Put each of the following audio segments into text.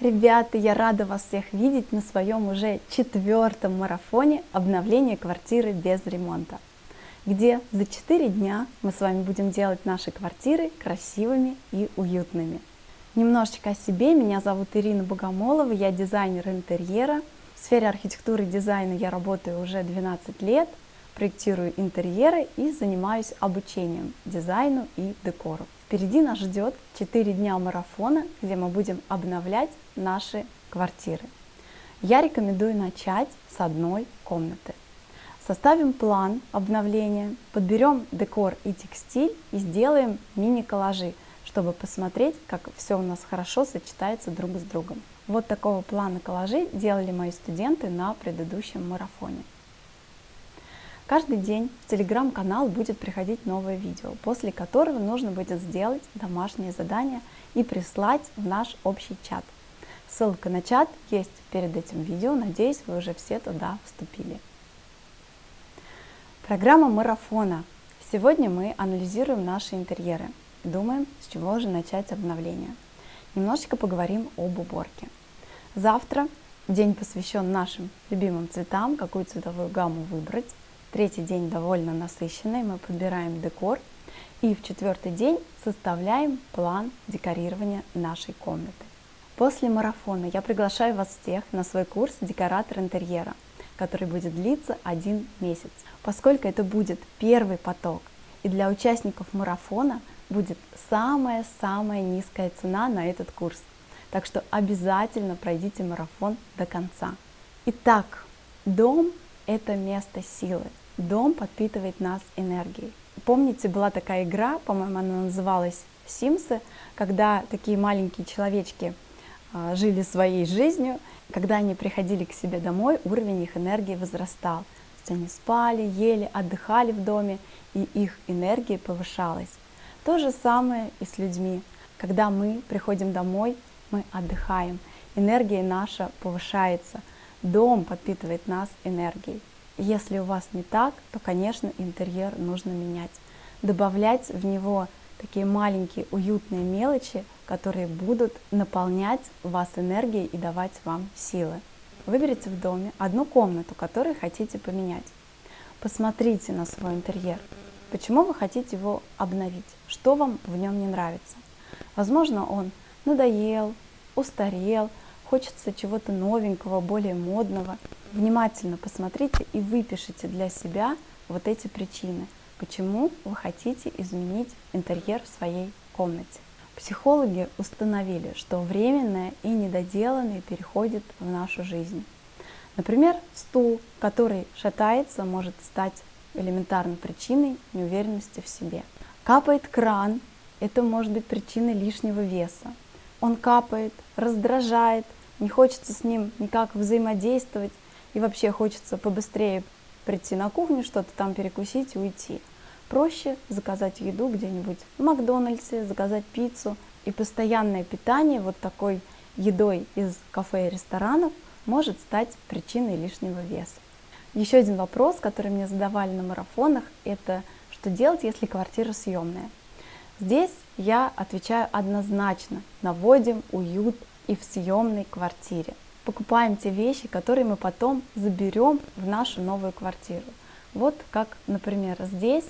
Ребята, я рада вас всех видеть на своем уже четвертом марафоне обновления квартиры без ремонта, где за 4 дня мы с вами будем делать наши квартиры красивыми и уютными. Немножечко о себе. Меня зовут Ирина Богомолова, я дизайнер интерьера. В сфере архитектуры и дизайна я работаю уже 12 лет, проектирую интерьеры и занимаюсь обучением дизайну и декору. Впереди нас ждет 4 дня марафона, где мы будем обновлять наши квартиры. Я рекомендую начать с одной комнаты. Составим план обновления, подберем декор и текстиль и сделаем мини-коллажи, чтобы посмотреть, как все у нас хорошо сочетается друг с другом. Вот такого плана коллажи делали мои студенты на предыдущем марафоне. Каждый день в телеграм-канал будет приходить новое видео, после которого нужно будет сделать домашнее задание и прислать в наш общий чат. Ссылка на чат есть перед этим видео, надеюсь, вы уже все туда вступили. Программа марафона. Сегодня мы анализируем наши интерьеры и думаем, с чего же начать обновление. Немножечко поговорим об уборке. Завтра день посвящен нашим любимым цветам, какую цветовую гамму выбрать. Третий день довольно насыщенный, мы подбираем декор. И в четвертый день составляем план декорирования нашей комнаты. После марафона я приглашаю вас всех на свой курс «Декоратор интерьера», который будет длиться один месяц. Поскольку это будет первый поток, и для участников марафона будет самая-самая низкая цена на этот курс. Так что обязательно пройдите марафон до конца. Итак, дом – это место силы. Дом подпитывает нас энергией. Помните, была такая игра, по-моему, она называлась «Симсы», когда такие маленькие человечки а, жили своей жизнью, когда они приходили к себе домой, уровень их энергии возрастал. То есть они спали, ели, отдыхали в доме, и их энергия повышалась. То же самое и с людьми. Когда мы приходим домой, мы отдыхаем, энергия наша повышается, дом подпитывает нас энергией. Если у вас не так, то, конечно, интерьер нужно менять. Добавлять в него такие маленькие уютные мелочи, которые будут наполнять вас энергией и давать вам силы. Выберите в доме одну комнату, которую хотите поменять. Посмотрите на свой интерьер. Почему вы хотите его обновить? Что вам в нем не нравится? Возможно, он надоел, устарел, хочется чего-то новенького, более модного. Внимательно посмотрите и выпишите для себя вот эти причины, почему вы хотите изменить интерьер в своей комнате. Психологи установили, что временное и недоделанное переходит в нашу жизнь. Например, стул, который шатается, может стать элементарной причиной неуверенности в себе. Капает кран, это может быть причиной лишнего веса. Он капает, раздражает, не хочется с ним никак взаимодействовать, и вообще хочется побыстрее прийти на кухню, что-то там перекусить и уйти. Проще заказать еду где-нибудь в Макдональдсе, заказать пиццу. И постоянное питание вот такой едой из кафе и ресторанов может стать причиной лишнего веса. Еще один вопрос, который мне задавали на марафонах, это что делать, если квартира съемная. Здесь я отвечаю однозначно, наводим уют и в съемной квартире. Покупаем те вещи, которые мы потом заберем в нашу новую квартиру. Вот как, например, здесь,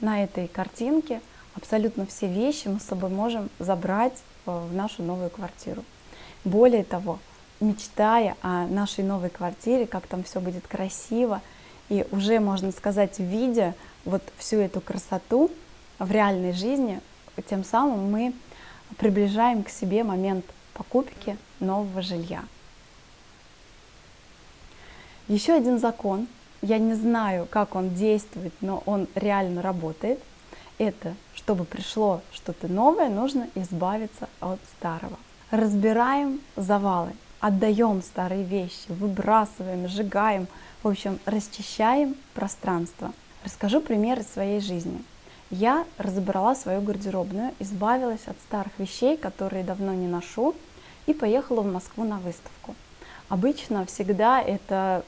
на этой картинке, абсолютно все вещи мы с собой можем забрать э, в нашу новую квартиру. Более того, мечтая о нашей новой квартире, как там все будет красиво, и уже, можно сказать, видя вот всю эту красоту в реальной жизни, тем самым мы приближаем к себе момент покупки нового жилья. Еще один закон, я не знаю, как он действует, но он реально работает, это, чтобы пришло что-то новое, нужно избавиться от старого. Разбираем завалы, отдаем старые вещи, выбрасываем, сжигаем, в общем, расчищаем пространство. Расскажу пример из своей жизни. Я разобрала свою гардеробную, избавилась от старых вещей, которые давно не ношу, и поехала в Москву на выставку. Обычно всегда это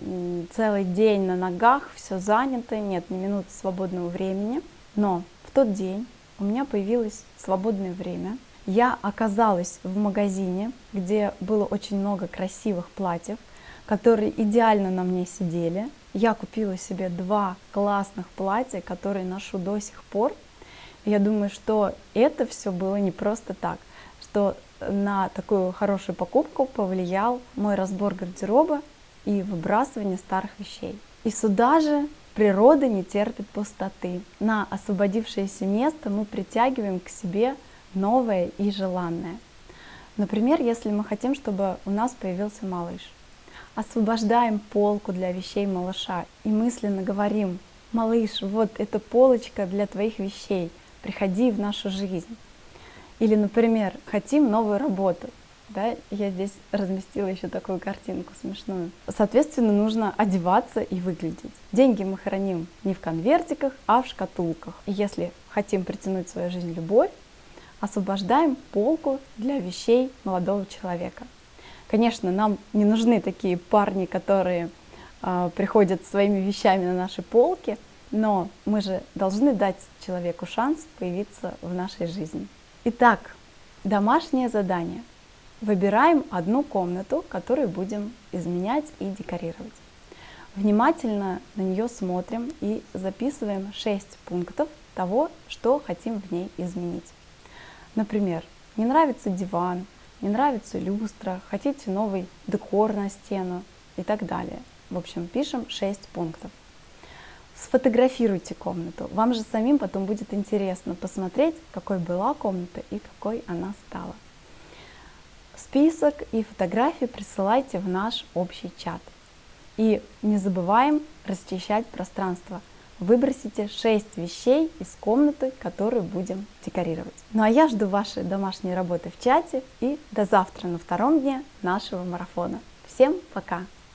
целый день на ногах, все занято, нет ни минуты свободного времени. Но в тот день у меня появилось свободное время. я оказалась в магазине, где было очень много красивых платьев, которые идеально на мне сидели. Я купила себе два классных платья, которые ношу до сих пор. Я думаю, что это все было не просто так, что на такую хорошую покупку повлиял мой разбор гардероба и выбрасывание старых вещей. И сюда же природа не терпит пустоты. На освободившееся место мы притягиваем к себе новое и желанное. Например, если мы хотим, чтобы у нас появился малыш. Освобождаем полку для вещей малыша и мысленно говорим, малыш, вот эта полочка для твоих вещей, приходи в нашу жизнь. Или, например, хотим новую работу. Да, я здесь разместила еще такую картинку смешную. Соответственно, нужно одеваться и выглядеть. Деньги мы храним не в конвертиках, а в шкатулках. И если хотим притянуть в свою жизнь любовь, освобождаем полку для вещей молодого человека. Конечно, нам не нужны такие парни, которые э, приходят своими вещами на наши полки, но мы же должны дать человеку шанс появиться в нашей жизни. Итак, домашнее задание. Выбираем одну комнату, которую будем изменять и декорировать. Внимательно на нее смотрим и записываем 6 пунктов того, что хотим в ней изменить. Например, не нравится диван, не нравится люстра, хотите новый декор на стену и так далее. В общем, пишем 6 пунктов. Сфотографируйте комнату. Вам же самим потом будет интересно посмотреть, какой была комната и какой она стала. Список и фотографии присылайте в наш общий чат. И не забываем расчищать пространство. Выбросите 6 вещей из комнаты, которую будем декорировать. Ну а я жду вашей домашней работы в чате и до завтра на втором дне нашего марафона. Всем пока!